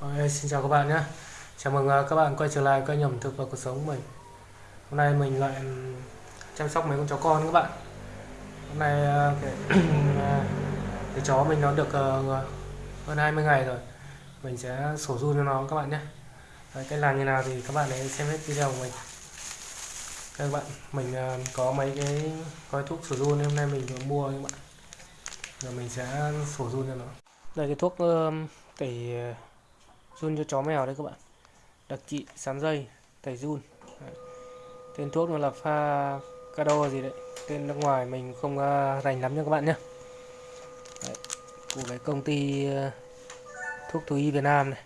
Okay, xin chào các bạn nhé. Chào mừng à, các bạn quay trở lại kênh ẩm thực và cuộc sống của mình. Hôm nay mình lại ừ, chăm sóc mấy con chó con các bạn. Hôm nay à, cái, à, cái chó mình nó được ờ, hơn 20 ngày rồi. Mình sẽ sổ run cho nó các bạn nhé. Đấy, Cách làm như nào thì các bạn hãy xem hết video của mình. Các bạn, mình có mấy cái gói thuốc sổ run hôm nay mình vừa mua các bạn. Rồi mình sẽ sổ run cho nó. Đây cái thuốc tẩy tẩy run cho chó mèo đấy các bạn. Đặc trị sán dây tẩy run. Đấy. tên thuốc nó là pha cado gì đấy. Tên nước ngoài mình không uh, rành lắm nha các bạn nhé đấy. của cái công ty uh, thuốc thú y Việt Nam này.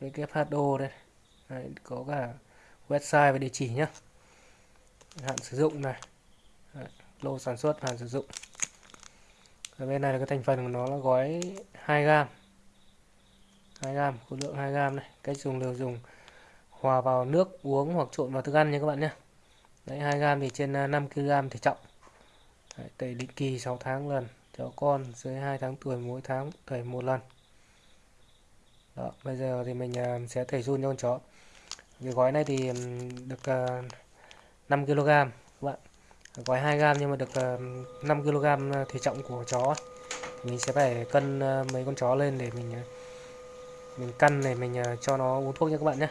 WHO đây. Đấy, có cả website và địa chỉ nhé hạn sử dụng này. Đấy. lô sản xuất hạn sử dụng. Ở bên này là cái thành phần của nó là gói 2 gram 2 gram khối lượng 2 gram này. Cách dùng đều dùng hòa vào nước uống hoặc trộn vào thức ăn nha các bạn nhé. Đấy 2 gram thì trên à, 5 kg thể trọng. Đấy, tẩy định kỳ 6 tháng lần cho con dưới 2 tháng tuổi mỗi tháng tẩy một lần. Đó bây giờ thì mình à, sẽ tẩy run cho con chó. Cái gói này thì được à, 5 kg các bạn. Gói 2 gram nhưng mà được 5 kg thể trọng của chó. Mình sẽ phải cân mấy con chó lên để mình mình cân này mình ờ, cho nó uống thuốc nha các bạn nhé.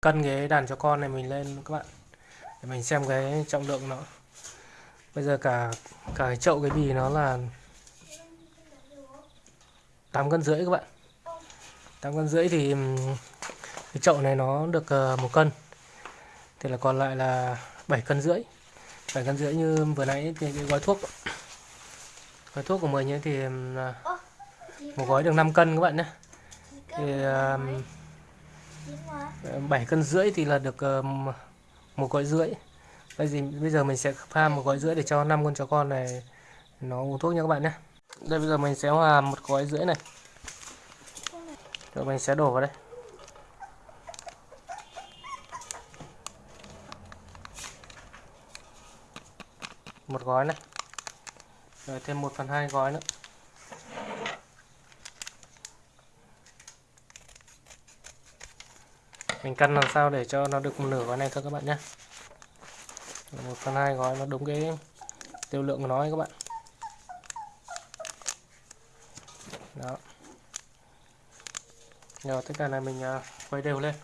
Cân cái đàn cho con này mình lên các bạn. Để mình xem cái trọng lượng nó. Bây giờ cả cả cái chậu cái bì nó là 8 cân rưỡi các bạn. 8 cân rưỡi thì cái chậu này nó được ờ, một cân. Thì là còn lại là 7 cân rưỡi. 7 cân rưỡi như vừa nãy thì cái gói thuốc. Gói thuốc của mình ấy thì ờ, một gói được 5 cân các bạn nhé thì uh, cân rưỡi thì là được uh, một gói rưỡi. Bây giờ bây giờ mình sẽ pha một gói rưỡi để cho năm con chó con này nó uống thuốc nha các bạn nhé. Đây bây giờ mình sẽ hòa một gói rưỡi này. Rồi mình sẽ đổ vào đây. Một gói này. Rồi thêm một phần hai gói nữa. Mình cân làm sao để cho nó được một nửa gói này thôi các bạn nhé. Một phần hai gói nó đúng cái tiêu lượng của nó ấy các bạn. Đó. Rồi tất cả này mình uh, quay đều lên.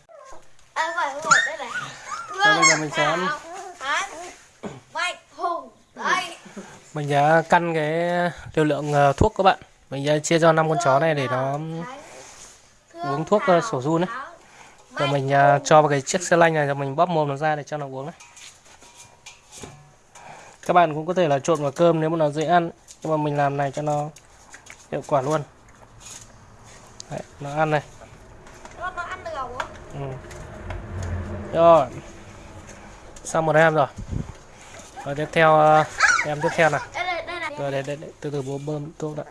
Rồi bây giờ mình sẽ mình sẽ căn cái liều lượng uh, thuốc các bạn. Mình sẽ chia cho năm con chó này để nó uống thuốc uh, sổ run ấy rồi mình uh, cho vào cái chiếc xe lanh này rồi mình bóp mồm nó ra để cho nó uống đấy các bạn cũng có thể là trộn vào cơm nếu mà nó dễ ăn nhưng mà mình làm này cho nó hiệu quả luôn. Đấy, nó ăn này. Ừ. rồi. Xong một em rồi. Rồi tiếp theo uh, em tiếp theo này. Rồi để, để, để từ từ bố bơm thuốc đã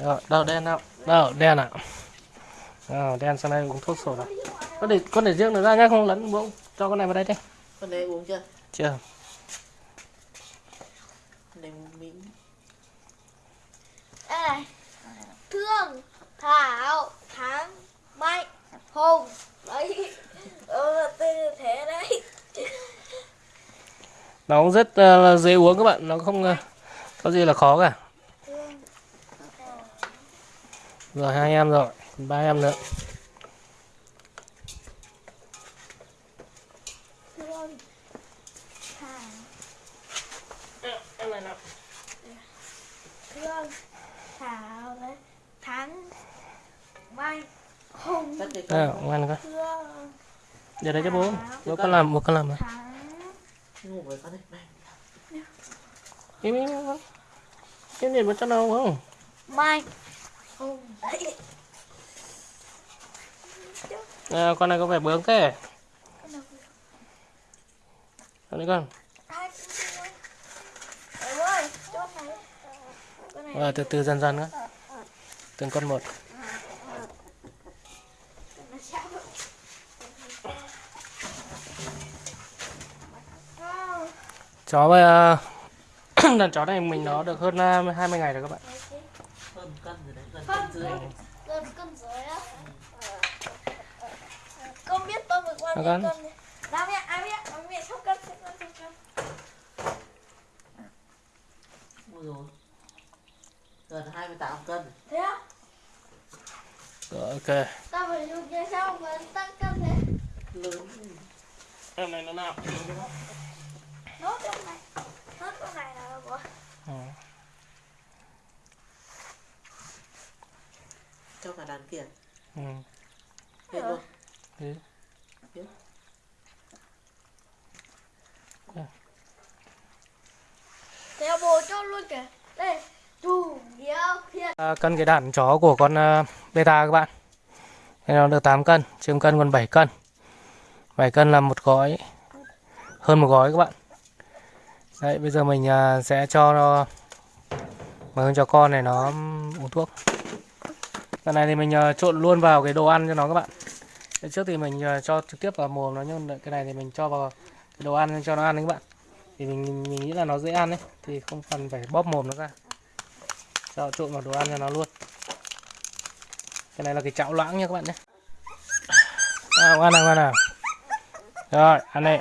rồi đâu đen nào đâu đen à à, đen sang đây uống thuốc sổ này có để con để riêng nó ra nhá không lẫn bố cho con này vào đây đi. Con này uống chưa? Chưa. Con này uống miếng. Đây thương thảo thắng mạnh hùng. Đấy. Ừ, tên thế đấy. Nó cũng rất uh, dễ uống các bạn. Nó không uh, có gì là khó cả rồi hai em rồi. Ba em nữa. Thảo à, ngoan con. Giờ đây cho bố. Bố con làm bố con làm mà ngủ với con đấy im im im cái này bố cho nó không? May à, con này có vẻ bướng thế. Con này con. À, từ từ dần dần con từng con một. Chó bây ờ, đàn chó này mình nó được hơn 20 ngày rồi các bạn cân dưới Gần cân dưới á. Con biết tôi vừa qua Nó cân. Nào mẹ, ai biết, ai biết sắp cân, sắp cân, sắp cân. ôi rồi gần 28 cân Thế á? Rồi, ok Tao phải dùng như sao mà tăng cân thế? lớn em này nó nào Nốt trong này. Nốt trong này là của ừ. Cho cả đàn kia Ừ. hết luôn Thế. Thế. Bố cho luôn kìa. Đây. À, cân cái đàn chó của con à, beta các bạn. Thế nó được 8 cân chiếm cân còn 7 cân. 7 cân là một gói hơn một gói các bạn. Đấy bây giờ mình à, sẽ cho nó mà cho con này nó uống thuốc cái này thì mình à, trộn luôn vào cái đồ ăn cho nó các bạn. Cái trước thì mình à, cho trực tiếp vào mồm nó nhưng cái này thì mình cho vào cái đồ ăn cho nó ăn đấy các bạn. Thì mình, mình nghĩ là nó dễ ăn đấy thì không cần phải bóp mồm nó ra. Cho trộn vào đồ ăn cho nó luôn. Cái này là cái chảo loãng nha các bạn nhé. Nào ăn nào ăn nào. Rồi ăn đi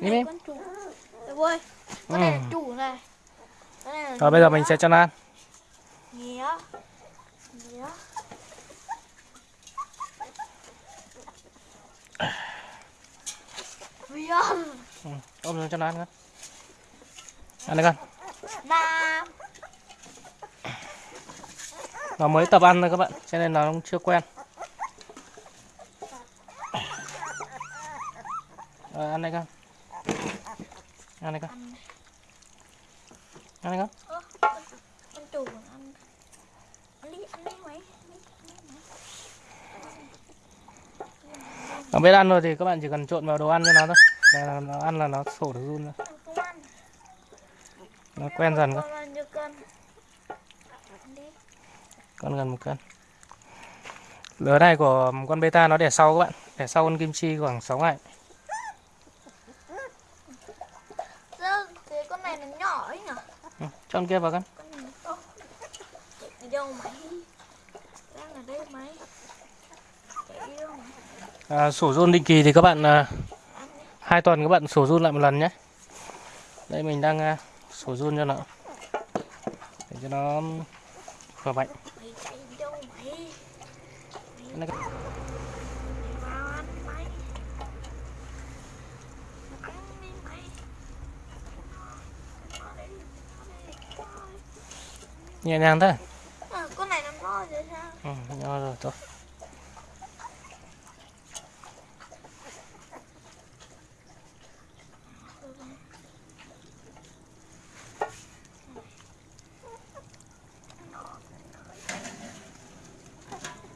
Đi. Này đi. con chủ. Con này. Ừ. chủ này. Rồi bây giờ mình sẽ cho nó ăn ừ. ôm xuống cho nó ăn con ăn đi con. Nam. nó mới tập ăn thôi các bạn cho nên nó cũng chưa quen. Rồi ăn đây con. Ăn đây con. Ăn đây con, con chủ còn ăn. Ăn đi, ăn đi mấy nó biết ăn rồi thì các bạn chỉ cần trộn vào đồ ăn cho nó thôi là nó ăn là nó sổ được run rồi nó quen dần cơ Con gần một cân lứa này của con beta nó đẻ sau các bạn đẻ sau con kim chi khoảng 6 ngày thế con này nó nhỏ ấy nhỉ? ừ. cho con kia vào con Con này đâu mày? Đang ở đây mày. Chạy đi đâu mày? À, sổ run định kỳ thì các bạn à, hai tuần các bạn sổ run lại một lần nhé. Đây mình đang à, sổ run cho nó. Để cho nó khỏe mạnh. Nhẹ nhàng thôi. À, con này nó to rồi sao? ừ, nhỏ rồi thôi